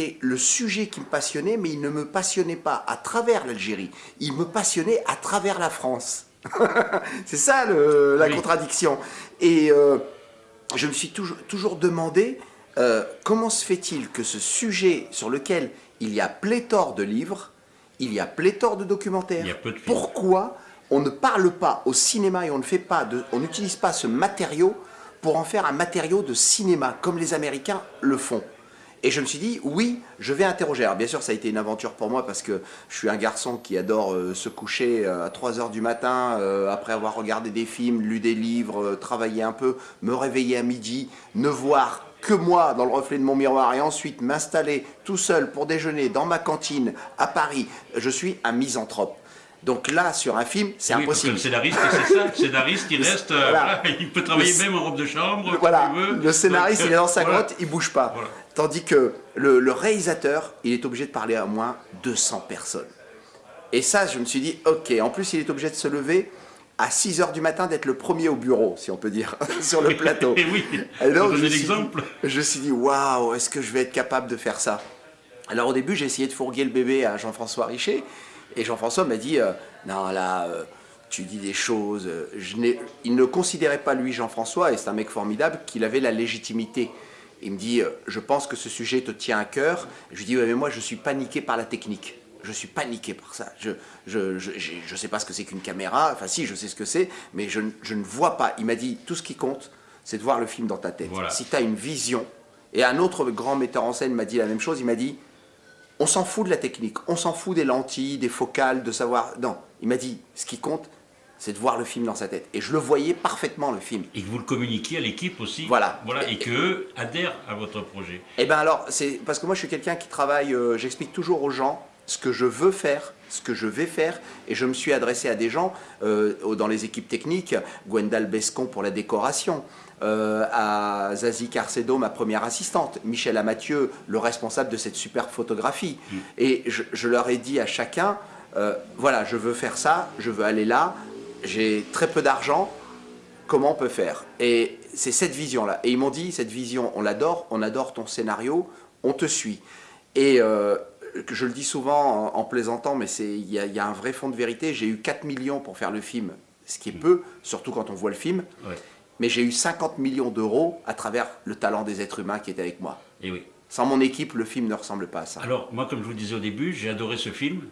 C'était le sujet qui me passionnait, mais il ne me passionnait pas à travers l'Algérie. Il me passionnait à travers la France. c'est ça le, la contradiction. Et euh, je me suis toujours, toujours demandé euh, comment se fait-il que ce sujet sur lequel il y a pléthore de livres, il y a pléthore de documentaires, pourquoi on ne parle pas au cinéma et on ne fait pas de, on n'utilise pas ce matériau pour en faire un matériau de cinéma, comme les Américains le font? Et je me suis dit, oui, je vais interroger. Alors bien sûr, ça a été une aventure pour moi parce que je suis un garçon qui adore euh, se coucher euh, à 3 heures du matin, euh, après avoir regardé des films, lu des livres, travaillé un peu, me réveiller à midi, ne voir que moi dans le reflet de mon miroir et ensuite m'installer tout seul pour déjeuner dans ma cantine à Paris. Je suis un misanthrope. Donc là, sur un film, c'est oui, impossible. Parce que le scénariste, c'est ça. Le scénariste, il reste, voilà. il peut travailler même en robe de chambre. Voilà. Le scénariste, il est dans sa grotte, il bouge pas. Tandis que le, le, réalisateur, il est obligé de parler à moins 200 personnes. Et ça, je me suis dit, ok. En plus, il est obligé de se lever à 6 heures du matin, d'être le premier au bureau, si on peut dire, sur le plateau. Et oui. Alors, je, l'exemple. je me suis dit, waouh, est-ce que je vais être capable de faire ça? Alors au début, j'ai essayé de fourguer le bébé à Jean-François Richer. Et Jean-François m'a dit, euh, non là, euh, tu dis des choses. Euh, je il ne considérait pas, lui, Jean-François, et c'est un mec formidable, qu'il avait la légitimité. Il me dit, je pense que ce sujet te tient à cœur. Je lui dis, ouais, mais moi, je suis paniqué par la technique. Je suis paniqué par ça. Je je, je, je sais pas ce que c'est qu'une caméra. Enfin, si, je sais ce que c'est, mais je, je, ne vois pas. Il m'a dit, tout ce qui compte, c'est de voir le film dans ta tête. Si tu as une vision, et un autre grand metteur en scène m'a dit la même chose, il m'a dit, on s'en fout de la technique, on s'en fout des lentilles, des focales, de savoir... Non, il m'a dit, ce qui compte, c'est de voir le film dans sa tête. Et je le voyais parfaitement, le film. Et que vous le communiquiez à l'équipe aussi. Voilà. voilà et, qu'eux adhèrent à votre projet. Eh bien alors, c'est parce que moi je suis quelqu'un qui travaille, euh, j'explique toujours aux gens ce que je veux faire, ce que je vais faire, et je me suis adressé à des gens euh, dans les équipes techniques, Gwendal Bescon pour la décoration, euh, à Zazie Carcedo, ma première assistante, Michel Amathieu, le responsable de cette super photographie. Mm. Et je, leur ai dit à chacun, euh, voilà, je veux faire ça, je veux aller là, j'ai très peu d'argent, comment on peut faire? Et c'est cette vision-là. Et ils m'ont dit, cette vision, on l'adore, on adore ton scénario, on te suit. Et euh, je le dis souvent en, plaisantant, mais il y, y, a un vrai fond de vérité, j'ai eu 4 millions pour faire le film, ce qui est mm. peu, surtout quand on voit le film mais j'ai eu 50 millions d'euros à travers le talent des êtres humains qui étaient avec moi. Et oui. Sans mon équipe, le film ne ressemble pas à ça. Alors, moi, comme je vous disais au début, j'ai adoré ce film.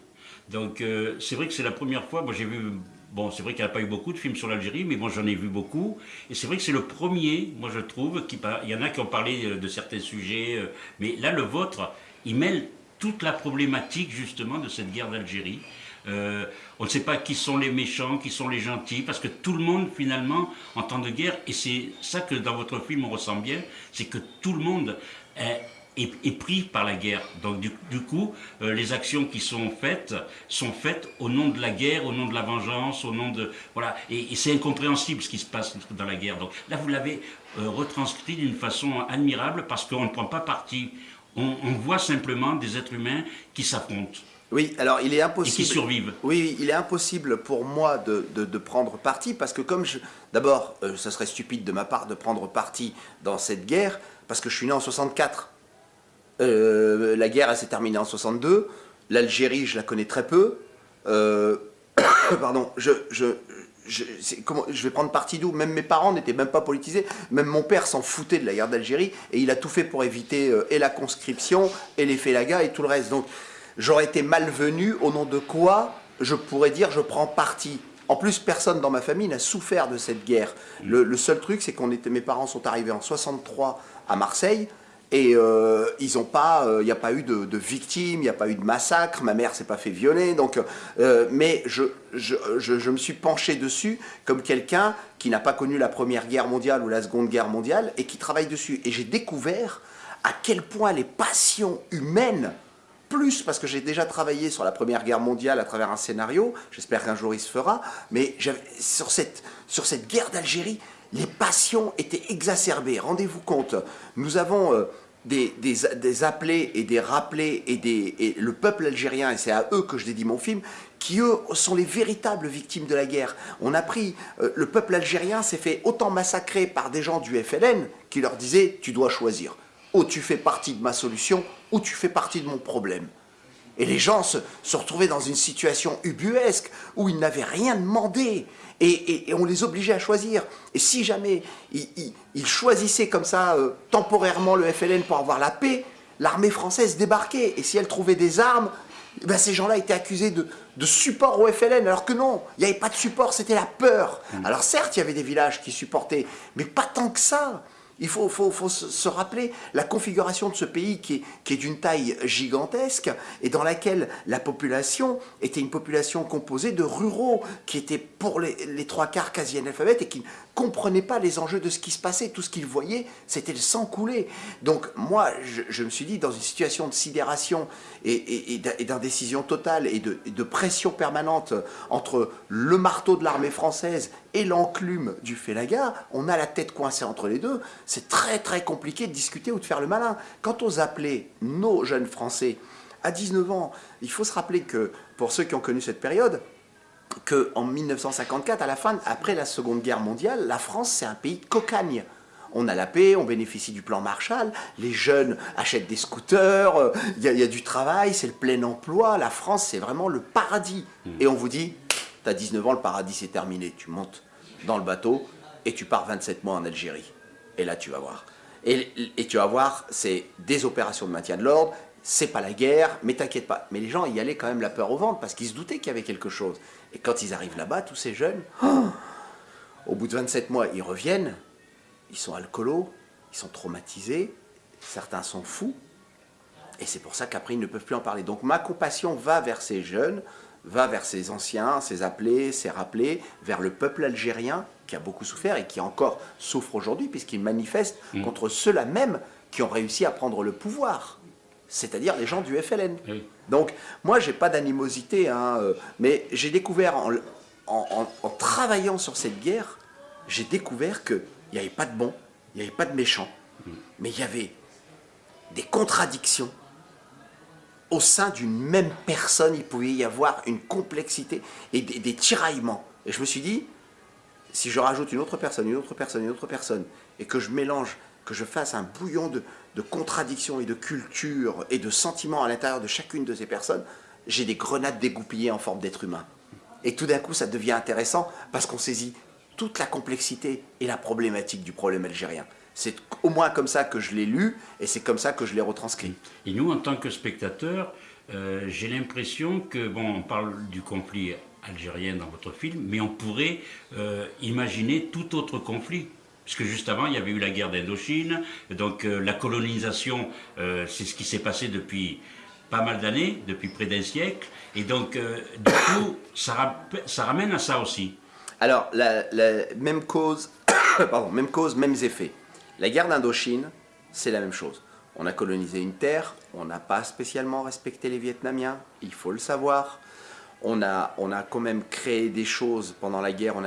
Donc, euh, c'est vrai que c'est la première fois, moi j'ai vu, bon, c'est vrai qu'il n'y a pas eu beaucoup de films sur l'Algérie, mais moi j'en ai vu beaucoup. Et c'est vrai que c'est le premier, moi je trouve, qui, il y en a qui ont parlé euh, de certains sujets, euh, mais là, le vôtre, il mêle toute la problématique justement de cette guerre d'Algérie. Euh, on ne sait pas qui sont les méchants, qui sont les gentils, parce que tout le monde finalement en temps de guerre, et c'est ça que dans votre film on ressent bien, c'est que tout le monde est, pris par la guerre. Donc du, coup, euh, les actions qui sont faites sont faites au nom de la guerre, au nom de la vengeance, au nom de voilà, et, c'est incompréhensible ce qui se passe dans la guerre. Donc là, vous l'avez euh, retranscrit d'une façon admirable parce qu'on ne prend pas parti. on voit simplement des êtres humains qui s'affrontent. Oui, alors il est impossible. Et qui survivent. Oui, il est impossible pour moi de, prendre parti parce que comme je. D'abord, ce euh, serait stupide de ma part de prendre parti dans cette guerre parce que je suis né en 64. Euh, la guerre, s'est terminée en 62. L'Algérie, je la connais très peu. Euh, pardon, je, je, je, je vais prendre parti d'où? Même mes parents n'étaient même pas politisés. Même mon père s'en foutait de la guerre d'Algérie et il a tout fait pour éviter et la conscription et les félagas et tout le reste. Donc j'aurais été malvenu au nom de quoi je pourrais dire je prends parti. En plus, personne dans ma famille n'a souffert de cette guerre. Le, seul truc, c'est était, mes parents sont arrivés en 63 à Marseille et euh, ils ont pas, il euh, n'y a pas eu de, victimes, il n'y a pas eu de massacre. Ma mère s'est pas fait violer, donc. Euh, mais je, je, me suis penché dessus comme quelqu'un qui n'a pas connu la Première Guerre mondiale ou la Seconde Guerre mondiale et qui travaille dessus. Et j'ai découvert à quel point les passions humaines plus parce que j'ai déjà travaillé sur la Première Guerre mondiale à travers un scénario, j'espère qu'un jour il se fera, mais sur cette, sur cette guerre d'Algérie, les passions étaient exacerbées. Rendez-vous compte, nous avons euh, des, appelés et des rappelés et le peuple algérien, et c'est à eux que je dédie mon film, qui eux sont les véritables victimes de la guerre. On a pris, euh, le peuple algérien s'est fait autant massacrer par des gens du FLN qui leur disaient « tu dois choisir ». ou tu fais partie de ma solution, ou tu fais partie de mon problème. Et les gens se, retrouvaient dans une situation ubuesque où ils n'avaient rien demandé. Et, on les obligeait à choisir. Et si jamais ils, choisissaient comme ça euh, temporairement le FLN pour avoir la paix, l'armée française débarquait. Et si elle trouvait des armes, eh ben ces gens-là étaient accusés de, de, support au FLN, alors que non, il n'y avait pas de support, c'était la peur. Mmh. Alors certes, il y avait des villages qui supportaient, mais pas tant que ça. Il faut, se rappeler la configuration de ce pays qui est, d'une taille gigantesque et dans laquelle la population était une population composée de ruraux qui étaient pour les, les trois quarts quasi analphabètes et qui comprenaient pas les enjeux de ce qui se passait. Tout ce qu'ils voyaient, c'était le sang couler. Donc moi, je, me suis dit, dans une situation de sidération et, d'indécision totale et de, de, pression permanente entre le marteau de l'armée française et l'enclume du Félaga, on a la tête coincée entre les deux. C'est très très compliqué de discuter ou de faire le malin. Quand on appelait nos jeunes Français à 19 ans, il faut se rappeler que, pour ceux qui ont connu cette période, qu'en 1954, à la fin, après la Seconde Guerre mondiale, la France, c'est un pays de cocagne. On a la paix, on bénéficie du plan Marshall, les jeunes achètent des scooters, euh, il y, a du travail, c'est le plein emploi. La France, c'est vraiment le paradis. Mmh. Et on vous dit, tu as 19 ans, le paradis, c'est terminé. Tu montes dans le bateau et tu pars 27 mois en Algérie. Et là, tu vas voir. Et, et tu vas voir, c'est des opérations de maintien de l'ordre, c'est pas la guerre, mais t'inquiète pas. Mais les gens y allaient quand même la peur au ventre parce qu'ils se doutaient qu'il y avait quelque chose. Et quand ils arrivent là-bas, tous ces jeunes, au bout de 27 mois, ils reviennent, ils sont alcoolos, ils sont traumatisés, certains sont fous, et c'est pour ça qu'après ils ne peuvent plus en parler. Donc ma compassion va vers ces jeunes, va vers ces anciens, ces appelés, ces rappelés, vers le peuple algérien qui a beaucoup souffert et qui encore souffre aujourd'hui puisqu'il manifeste mmh. contre ceux-là même qui ont réussi à prendre le pouvoir c'est-à-dire les gens du FLN. Donc, moi, j'ai pas d'animosité, hein, euh, mais j'ai découvert, en, travaillant sur cette guerre, j'ai découvert qu'il n'y avait pas de bons, il n'y avait pas de méchants, mm. mais il y avait des contradictions. Au sein d'une même personne, il pouvait y avoir une complexité et des, des tiraillements. Et je me suis dit, si je rajoute une autre personne, une autre personne, une autre personne, et que je mélange, que je fasse un bouillon de, contradictions et de culture et de sentiments à l'intérieur de chacune de ces personnes, j'ai des grenades dégoupillées en forme d'être humain. Et tout d'un coup, ça devient intéressant parce qu'on saisit toute la complexité et la problématique du problème algérien. C'est au moins comme ça que je l'ai lu et c'est comme ça que je l'ai retranscrit. Et nous, en tant que spectateurs, euh, j'ai l'impression que, bon, on parle du conflit algérien dans votre film, mais on pourrait euh, imaginer tout autre conflit puisque juste avant, il y avait eu la guerre d'Indochine, donc euh, la colonisation, euh, c'est ce qui s'est passé depuis pas mal d'années, depuis près d'un siècle, et donc euh, du coup, ça, ramène à ça aussi. Alors, la, même cause, pardon, même cause, mêmes effets. La guerre d'Indochine, c'est la même chose. On a colonisé une terre, on n'a pas spécialement respecté les Vietnamiens, il faut le savoir on a, on a quand même créé des choses pendant la guerre. On,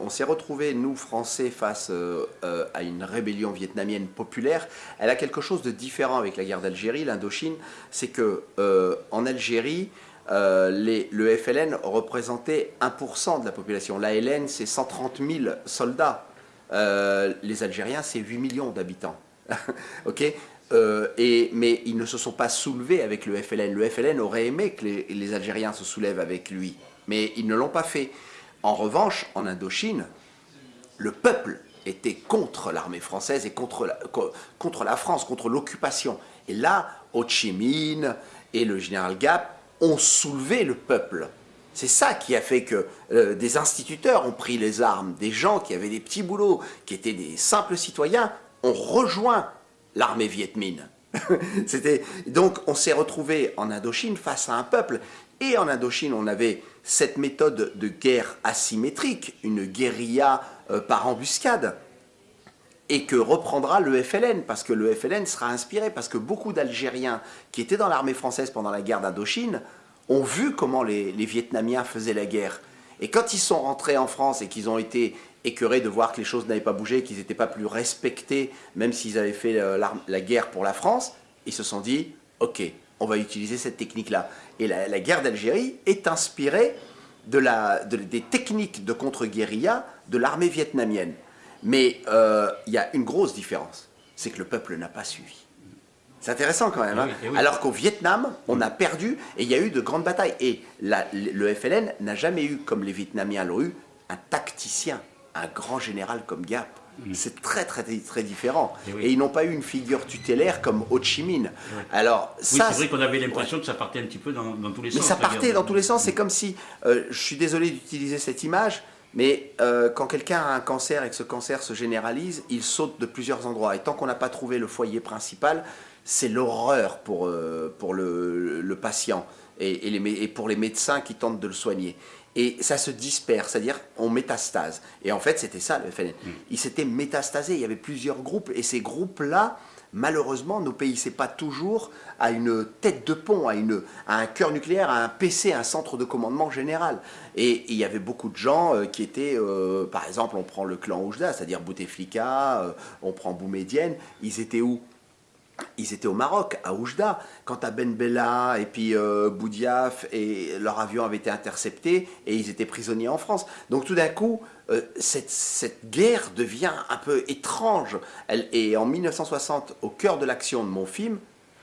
on, s'est retrouvés, nous, Français, face euh, euh, à une rébellion vietnamienne populaire. Elle a quelque chose de différent avec la guerre d'Algérie, l'Indochine. C'est que euh, en Algérie, le FLN représentait 1% de la population. L'ALN, c'est 130 000 soldats. les Algériens, c'est 8 millions d'habitants. ok? Euh, et, mais ils ne se sont pas soulevés avec le FLN. Le FLN aurait aimé que les, Algériens se soulèvent avec lui, mais ils ne l'ont pas fait. En revanche, en Indochine, le peuple était contre l'armée française et contre la, France, contre l'occupation. Et là, Ho Chi Minh et le général Gap ont soulevé le peuple. C'est ça qui a fait que euh, des instituteurs ont pris les armes, des gens qui avaient des petits boulots, qui étaient des simples citoyens, ont rejoint l'armée Viet Minh. C'était donc on s'est retrouvé en Indochine face à un peuple et en Indochine on avait cette méthode de guerre asymétrique, une guérilla euh, par embuscade et que reprendra le FLN parce que le FLN sera inspiré parce que beaucoup d'Algériens qui étaient dans l'armée française pendant la guerre d'Indochine ont vu comment les Vietnamiens faisaient la guerre et quand ils sont rentrés en France et qu'ils ont été écœurés de voir que les choses n'avaient pas bougé, qu'ils n'étaient pas plus respectés, même s'ils avaient fait euh, la, guerre pour la France, ils se sont dit, ok, on va utiliser cette technique-là. Et la, guerre d'Algérie est inspirée de la, des techniques de contre-guérilla de l'armée vietnamienne. Mais euh, il y a une grosse différence, c'est que le peuple n'a pas suivi. C'est intéressant quand même. Hein. oui, oui. Alors qu'au Vietnam, on a perdu et il y a eu de grandes batailles. Et la- le FLN n'a jamais eu, comme les Vietnamiens l'ont eu, un tacticien, un grand général comme Gap. C'est très très très différent. Mm. Eh oui. Et ils n'ont pas eu une figure tutélaire comme Ho Chi Minh. Alors Oui, ça, c'est vrai qu'on avait l'impression que ça partait un petit peu dans, dans tous les mais sens. ça la partait dans tous les sens. C'est comme si, euh, je suis désolé d'utiliser cette image, mais euh, quand quelqu'un a un cancer et que ce cancer se généralise, il saute de plusieurs endroits. Et tant qu'on n'a pas trouvé le foyer principal, c'est l'horreur pour, euh, pour le, le patient et, et les mé- et pour les médecins qui tentent de le soigner. Et ça se disperse, c'est-à-dire on métastase. Et en fait, c'était ça le FLN. Il s'était métastasé, il y avait plusieurs groupes, et ces groupes-là, malheureusement, n'obéissaient pas toujours à une tête de pont, à, une, à un cœur nucléaire, à un PC, un centre de commandement général. Et il y avait beaucoup de gens euh, qui étaient, euh, par exemple, on prend le clan Oujda, c'est-à-dire Bouteflika, euh, on prend Boumedienne, ils étaient où? Ils étaient au Maroc, à Oujda, quand Ben Bella et puis euh, Boudiaf et leur avion avait été intercepté et ils étaient prisonniers en France. Donc tout d'un coup, euh, cette, guerre devient un peu étrange. Et en 1960, au cœur de l'action de mon film,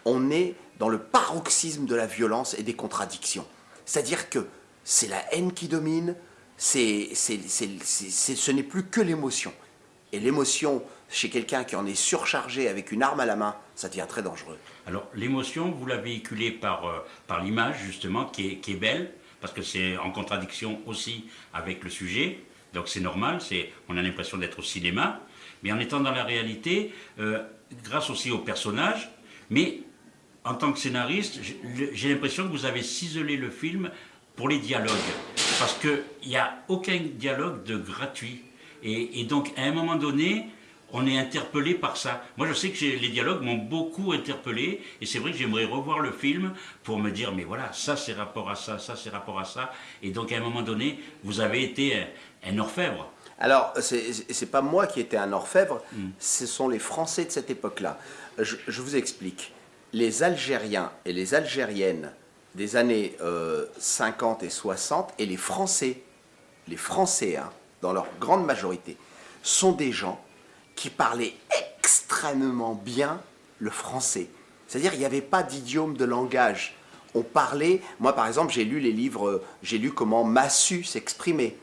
on est dans le paroxysme de la violence et des contradictions. C'est-à-dire que c'est la haine qui domine, c'est- ce n'est plus que l'émotion. Et l'émotion, chez quelqu'un qui en est surchargé avec une arme à la main, ça devient très dangereux. Alors, l'émotion, vous la véhiculez par, euh, par l'image, justement, qui est, belle, parce que c'est en contradiction aussi avec le sujet. Donc, c'est normal, on a l'impression d'être au cinéma. Mais en étant dans la réalité, euh, grâce aussi aux personnages, mais en tant que scénariste, j'ai- j'ai l'impression que vous avez ciselé le film pour les dialogues. Parce qu'il n'y a aucun dialogue de gratuit. Et, et donc, à un moment donné, on est interpellé par ça. Moi, je sais que les dialogues m'ont beaucoup interpellé. Et c'est vrai que j'aimerais revoir le film pour me dire, mais voilà, ça c'est rapport à ça, ça c'est rapport à ça. Et donc, à un moment donné, vous avez été un, un orfèvre. Alors, c'est pas moi qui étais un orfèvre, ce sont les Français de cette époque-là. Je, je vous explique. Les Algériens et les Algériennes des années euh, 50 et 60 et les Français, les Français, hein, dans leur grande majorité, sont des gens qui parlaient extrêmement bien le français. C'est-à-dire il n'y avait pas d'idiome de langage. On parlait, moi par exemple j'ai lu les livres, euh, j'ai lu comment Massu s'exprimait.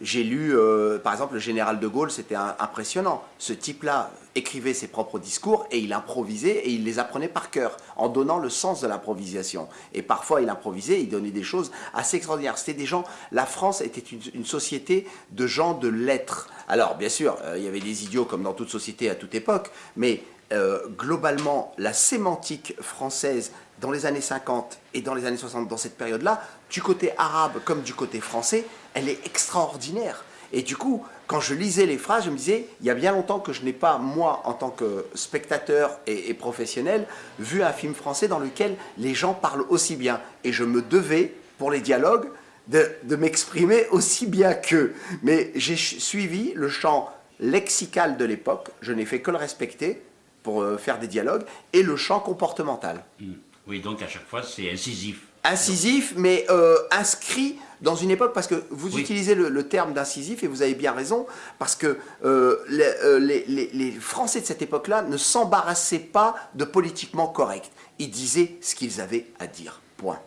J'ai lu, euh, par exemple, le général de Gaulle, c'était impressionnant. Ce type-là écrivait ses propres discours et il improvisait et il les apprenait par cœur, en donnant le sens de l'improvisation. Et parfois, il improvisait, il donnait des choses assez extraordinaires. C'était des gens, la France était une, une société de gens de lettres. Alors, bien sûr, euh, il y avait des idiots comme dans toute société à toute époque, mais euh, globalement, la sémantique française dans les années 50 et dans les années 60, dans cette période-là, du côté arabe comme du côté français, elle est extraordinaire. Et du coup, quand je lisais les phrases, je me disais, il y a bien longtemps que je n'ai pas, moi, en tant que spectateur et, et professionnel, vu un film français dans lequel les gens parlent aussi bien. Et je me devais, pour les dialogues, de, de m'exprimer aussi bien qu'eux. Mais j'ai suivi le champ lexical de l'époque, je n'ai fait que le respecter pour euh, faire des dialogues, et le champ comportemental. Hmm. Oui, donc à chaque fois, c'est incisif. Incisif, mais euh, inscrit dans une époque, parce que vous Oui. utilisez le, le terme d'incisif, et vous avez bien raison, parce que euh, les, euh, les- Français de cette époque-là ne s'embarrassaient pas de politiquement correct. Ils disaient ce qu'ils avaient à dire. Point.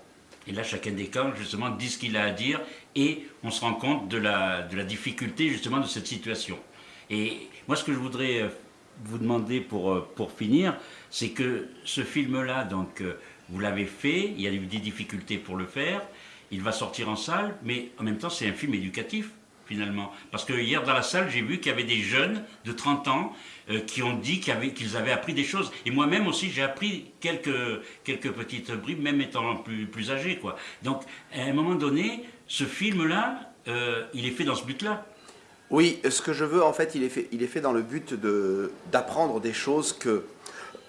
Et là, chacun des camps, justement, dit ce qu'il a à dire et on se rend compte de la, de la difficulté, justement, de cette situation. Et moi, ce que je voudrais euh, vous demander pour, pour finir, c'est que ce film-là, donc, vous l'avez fait, il y a eu des difficultés pour le faire, il va sortir en salle, mais en même temps, c'est un film éducatif finalement. Parce que hier dans la salle, j'ai vu qu'il y avait des jeunes de 30 ans euh, qui ont dit qu'ils avaient, appris des choses. Et moi-même aussi, j'ai appris quelques, quelques petites bribes, même étant plus, plus âgé. Quoi. Donc, à un moment donné, ce film-là, euh, il est fait dans ce but-là. Oui, ce que je veux, en fait, il est fait, il est fait dans le but de- d'apprendre des choses que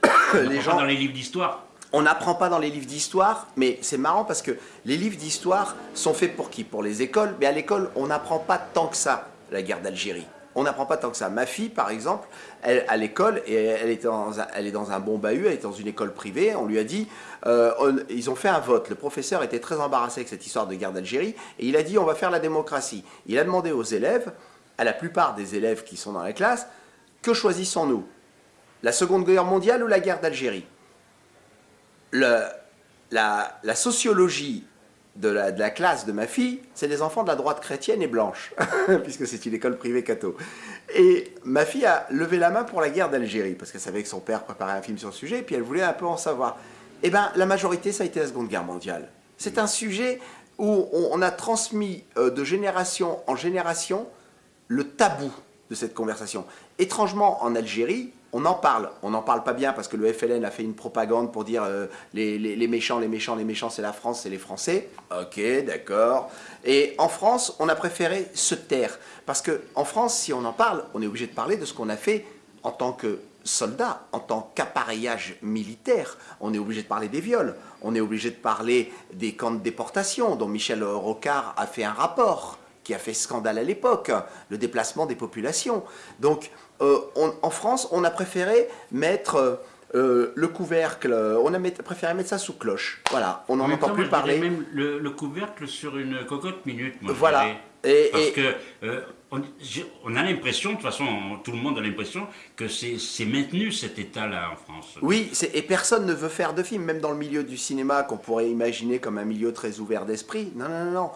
les gens... dans les livres d'histoire. On n'apprend pas dans les livres d'histoire, mais c'est marrant parce que les livres d'histoire sont faits pour qui? Pour les écoles, mais à l'école, on n'apprend pas tant que ça la guerre d'Algérie. On n'apprend pas tant que ça. Ma fille, par exemple, à l'école, elle est, dans un, elle est dans un bon bahut, elle est dans une école privée, on lui a dit, euh, ils ont fait un vote. Le professeur était très embarrassé avec cette histoire de guerre d'Algérie, et il a dit, on va faire la démocratie. Il a demandé aux élèves, à la plupart des élèves qui sont dans la classe, que choisissons-nous? La Seconde Guerre mondiale ou la guerre d'Algérie? La, sociologie de la, classe de ma fille, c'est des enfants de la droite chrétienne et blanche, puisque c'est une école privée catho. Et ma fille a levé la main pour la guerre d'Algérie, parce qu'elle savait que son père préparait un film sur le sujet, et puis elle voulait un peu en savoir. Eh bien, la majorité, ça a été la Seconde Guerre mondiale. C'est un sujet où on, a transmis euh, de génération en génération le tabou de cette conversation. Étrangement, en Algérie, on en parle. On n'en parle pas bien parce que le FLN a fait une propagande pour dire euh, les, méchants, les méchants, les méchants, c'est la France, c'est les Français. Ok, d'accord. Et en France, on a préféré se taire. Parce qu'en France, si on en parle, on est obligé de parler de ce qu'on a fait en tant que soldat, en tant qu'appareillage militaire. On est obligé de parler des viols. On est obligé de parler des camps de déportation dont Michel Rocard a fait un rapport qui a fait scandale à l'époque, le déplacement des populations. Donc, euh, en France, on a préféré mettre euh, le couvercle, on a préféré mettre ça sous cloche. Voilà, on n'en entend plus parler. même le, couvercle sur une cocotte minute, moi, Voilà. Et, Parce que euh, on, a l'impression, de toute façon, tout le monde a l'impression que c'est maintenu cet état-là en France. Oui, et personne ne veut faire de film, même dans le milieu du cinéma qu'on pourrait imaginer comme un milieu très ouvert d'esprit. Non, non, non, non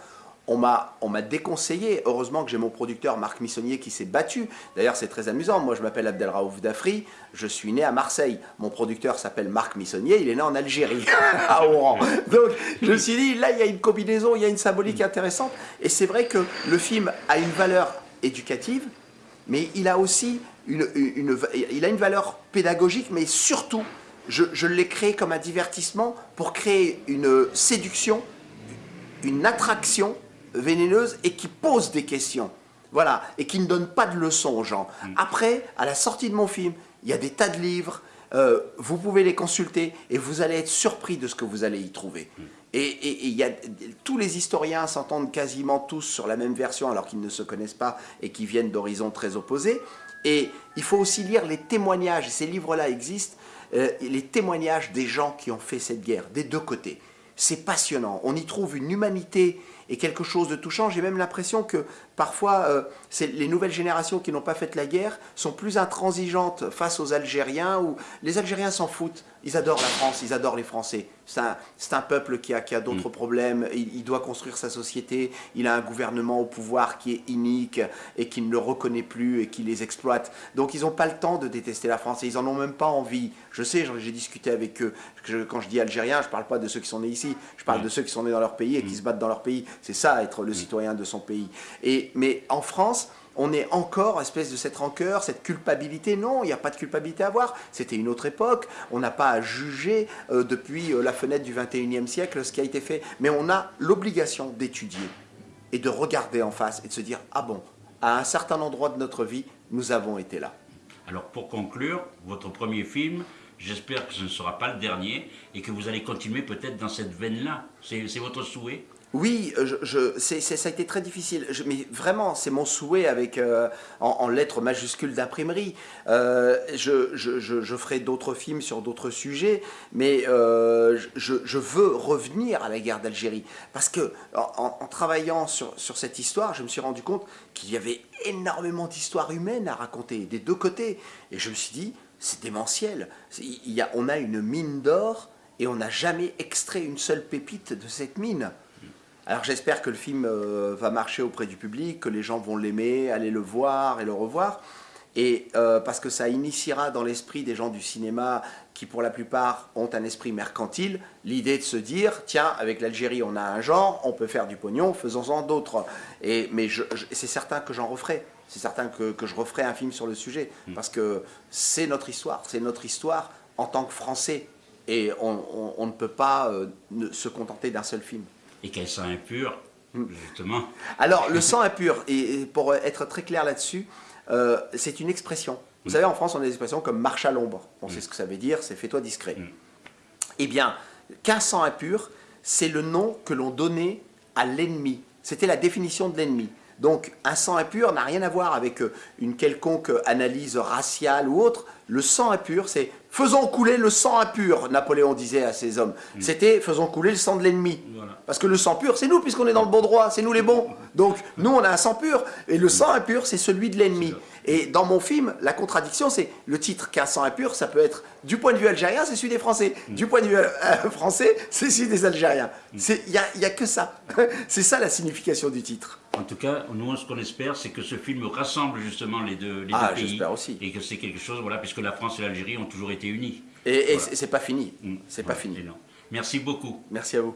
on m'a déconseillé. Heureusement que j'ai mon producteur Marc Missonnier qui s'est battu. D'ailleurs, c'est très amusant. Moi, je m'appelle Abdelraouf Dafri. Je suis né à Marseille. Mon producteur s'appelle Marc Missonnier. Il est né en Algérie, à Oran. Donc, je me suis dit, là, il y a une combinaison, il y a une symbolique intéressante. Et c'est vrai que le film a une valeur éducative, mais il a aussi une, il a une valeur pédagogique, mais surtout, je, je l'ai créé comme un divertissement pour créer une séduction, une attraction vénéneuse et qui pose des questions. Voilà, et qui ne donne pas de leçons aux gens. Mm. Après, à la sortie de mon film, il y a des tas de livres, euh, vous pouvez les consulter et vous allez être surpris de ce que vous allez y trouver. Mm. Et, y a, tous les historiens s'entendent quasiment tous sur la même version alors qu'ils ne se connaissent pas et qui viennent d'horizons très opposés. Et il faut aussi lire les témoignages, ces livres-là existent, euh, les témoignages des gens qui ont fait cette guerre, des deux côtés. C'est passionnant, on y trouve une humanité et quelque chose de touchant. J'ai même l'impression que parfois, euh, les nouvelles générations qui n'ont pas fait la guerre sont plus intransigeantes face aux Algériens, où les Algériens s'en foutent. Ils adorent la France, ils adorent les Français. C'est un, peuple qui a, qui a d'autres mm. problèmes, il, doit construire sa société, il a un gouvernement au pouvoir qui est inique et qui ne le reconnaît plus et qui les exploite. Donc ils n'ont pas le temps de détester la France et ils n'en ont même pas envie. Je sais, j'ai discuté avec eux. quand je dis Algériens, je ne parle pas de ceux qui sont nés ici, je parle de ceux qui sont nés dans leur pays et qui mm. se battent dans leur pays. C'est ça, être le mm. citoyen de son pays. Et, mais en France, on est encore espèce de cette rancœur, cette culpabilité. Non, il n'y a pas de culpabilité à avoir. C'était une autre époque. On n'a pas à juger euh, depuis euh, la fenêtre du 21e siècle ce qui a été fait. Mais on a l'obligation d'étudier et de regarder en face et de se dire Ah bon, à un certain endroit de notre vie, nous avons été là. Alors pour conclure, votre premier film, j'espère que ce ne sera pas le dernier et que vous allez continuer peut-être dans cette veine-là. C'est votre souhait? Oui, je, ça a été très difficile, mais vraiment, c'est mon souhait avec, euh, en, lettres majuscules d'imprimerie. Euh, je, ferai d'autres films sur d'autres sujets, mais euh, je, veux revenir à la guerre d'Algérie. Parce que en, travaillant sur, cette histoire, je me suis rendu compte qu'il y avait énormément d'histoires humaines à raconter, des deux côtés. Et je me suis dit, c'est démentiel. On a une mine d'or et on n'a jamais extrait une seule pépite de cette mine. Alors j'espère que le film euh, va marcher auprès du public, que les gens vont l'aimer, aller le voir et le revoir. Et euh, parce que ça initiera dans l'esprit des gens du cinéma qui pour la plupart ont un esprit mercantile, l'idée de se dire, tiens, avec l'Algérie on a un genre, on peut faire du pognon, faisons-en d'autres. Et, mais c'est certain que j'en referai, c'est certain que, je referai un film sur le sujet, mm. parce que c'est notre histoire, c'est notre histoire en tant que Français. Et on, ne peut pas euh, se contenter d'un seul film et qu'elle sang impur, justement. Alors, le sang impur, et pour être très clair là-dessus, euh, c'est une expression. Vous mm. savez, en France, on a des expressions comme marche à l'ombre. On sait mm. ce que ça veut dire, c'est fais-toi discret. Mm. Eh bien, qu'un sang impur, c'est le nom que l'on donnait à l'ennemi. C'était la définition de l'ennemi. Donc, un sang impur n'a rien à voir avec euh, une quelconque analyse raciale ou autre. Le sang impur, c'est faisons couler le sang impur, Napoléon disait à ses hommes. C'était faisons couler le sang de l'ennemi. Voilà. Parce que le sang pur, c'est nous, puisqu'on est dans le bon droit, c'est nous les bons. Donc, nous, on a un sang pur, et le sang impur, c'est celui de l'ennemi. Et dans mon film, la contradiction, c'est le titre qu'un sang impur, ça peut être, du point de vue algérien, c'est celui des Français. Du point de vue euh, français, c'est celui des Algériens. Il n'y a, y a que ça. c'est ça la signification du titre. En tout cas, nous, ce qu'on espère, c'est que ce film rassemble justement les deux, les Ah, deux pays. j'espère aussi. Et que c'est quelque chose, voilà, puisque la France et l'Algérie ont toujours été unis. Et, et Voilà. c'est pas fini. Mm. C'est pas fini. Non. Merci beaucoup. Merci à vous.